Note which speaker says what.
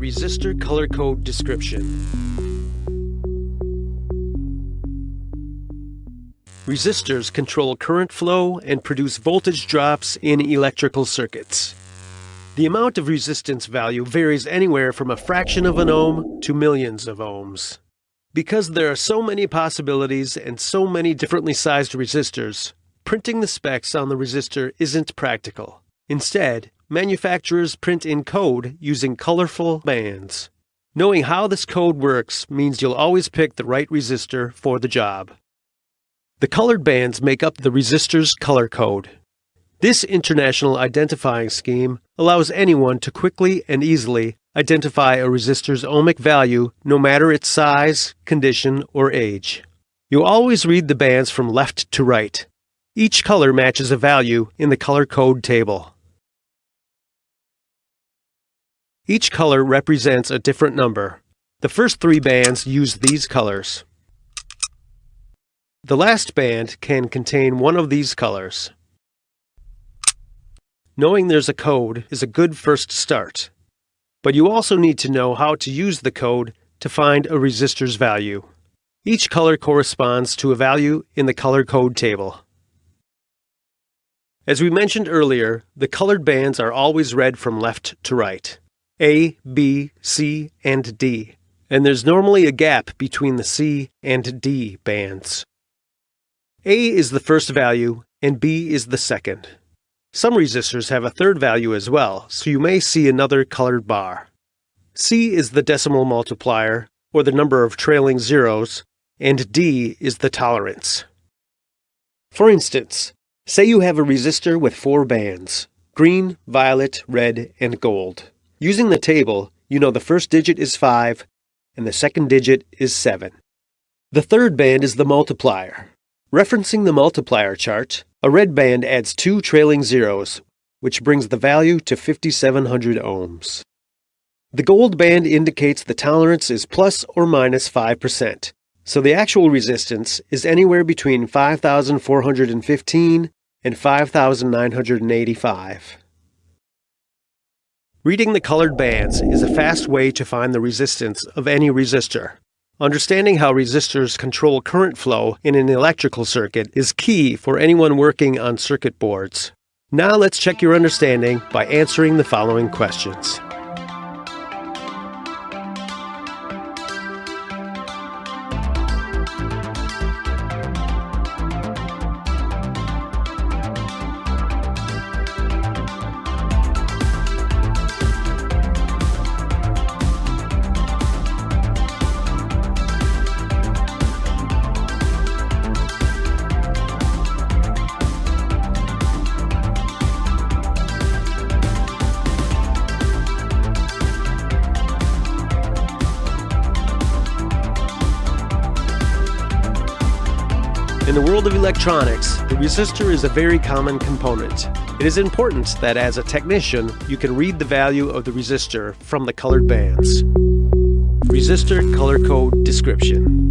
Speaker 1: Resistor Color Code Description Resistors control current flow and produce voltage drops in electrical circuits. The amount of resistance value varies anywhere from a fraction of an ohm to millions of ohms. Because there are so many possibilities and so many differently sized resistors, printing the specs on the resistor isn't practical. Instead, manufacturers print in code using colorful bands. Knowing how this code works means you'll always pick the right resistor for the job. The colored bands make up the resistor's color code. This international identifying scheme allows anyone to quickly and easily identify a resistor's ohmic value no matter its size, condition, or age. You always read the bands from left to right. Each color matches a value in the color code table. Each color represents a different number. The first three bands use these colors. The last band can contain one of these colors. Knowing there's a code is a good first start, but you also need to know how to use the code to find a resistor's value. Each color corresponds to a value in the color code table. As we mentioned earlier, the colored bands are always read from left to right. A, B, C, and D, and there's normally a gap between the C and D bands. A is the first value and B is the second. Some resistors have a third value as well, so you may see another colored bar. C is the decimal multiplier, or the number of trailing zeros, and D is the tolerance. For instance, say you have a resistor with four bands, green, violet, red, and gold. Using the table, you know the first digit is 5 and the second digit is 7. The third band is the multiplier. Referencing the multiplier chart, a red band adds two trailing zeros, which brings the value to 5700 ohms. The gold band indicates the tolerance is plus or minus 5%, so the actual resistance is anywhere between 5415 and 5985. Reading the colored bands is a fast way to find the resistance of any resistor. Understanding how resistors control current flow in an electrical circuit is key for anyone working on circuit boards. Now let's check your understanding by answering the following questions. In the world of electronics, the resistor is a very common component. It is important that as a technician, you can read the value of the resistor from the colored bands. Resistor Color Code Description